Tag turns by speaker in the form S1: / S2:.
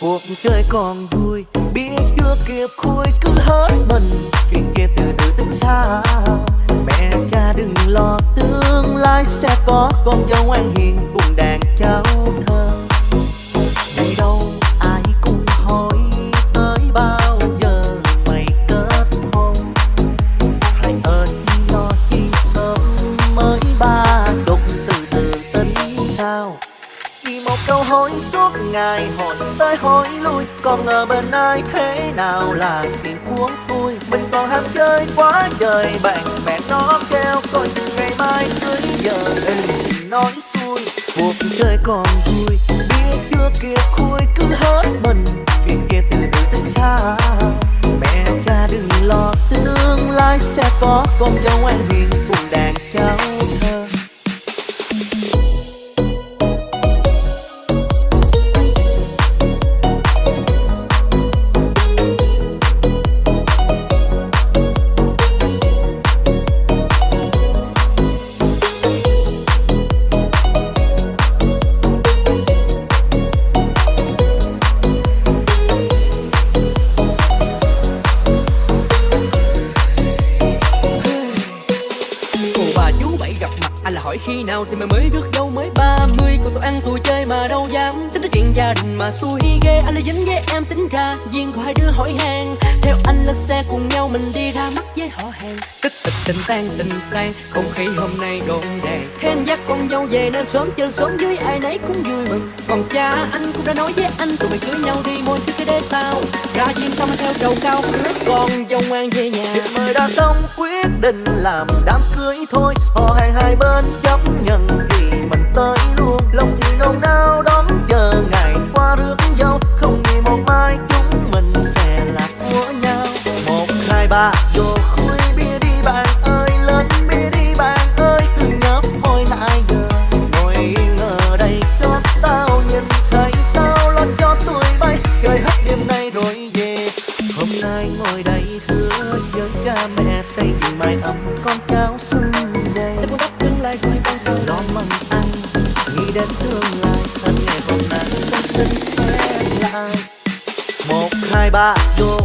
S1: cuộc chơi còn vui biết chưa kịp khui cứ hết mình chuyện kia từ từ tính xa, mẹ cha đừng lo tương lai sẽ có con dâu ngoan hiền cùng đàn cháu thơ câu hỏi suốt ngày hỏi tới hỏi lui. Còn ở bên ai, thế nào là tiền cuốn tôi mình còn ham chơi quá trời, bạn bè nó kêu coi từ ngày mai cưới giờ đừng nói xuôi, cuộc chơi còn vui. Biết chưa kịp khui cứ hết mình, chuyện kia từ từ từ xa. Mẹ cha đừng lo, tương lai sẽ có con dâu anh hiền.
S2: Anh là hỏi khi nào thì mày mới rước dâu mới ba mươi. Còn tôi ăn tôi chơi mà đâu dám. Tính tới chuyện gia đình mà xui ghê. Anh là dính với em tính ra. Duyên của hai đứa hỏi hàng Theo anh lên xe cùng nhau mình đi ra mắt với họ hàng. Tích tịch tình tan tình tan. Không khí hôm nay đồn đèn Thêm dắt con dâu về nên sớm chơi, sớm dưới ai nấy cũng vui mừng. Còn cha anh cũng đã nói với anh, Tụi mày cưới nhau đi môi trước cái đế tao Ra duyên xong theo đầu cao Rước con dâu ngoan về nhà.
S1: Chuyện mời đã xong quyết định làm đám cưới thôi. Họ hàng hai bên chấp nhận thì mình tới luôn. Lòng thì nôn nao đón chờ ngày qua rước dâu Không vì một mai chúng mình sẽ là của nhau. Một, hai, ba, vô khui bia đi bạn ơi Lên bia đi bạn ơi. Từ nhấp môi nãy giờ Ngồi yên ở đây cho tao nhìn thấy tao lo cho tuổi bay. Chơi hết đêm nay rồi về Hôm nay ngồi đây hứa với cha mẹ xây dựng mai ấm đến tương lai. Thân ngày hôm nay ta xin phép lại. Một, hai, ba vô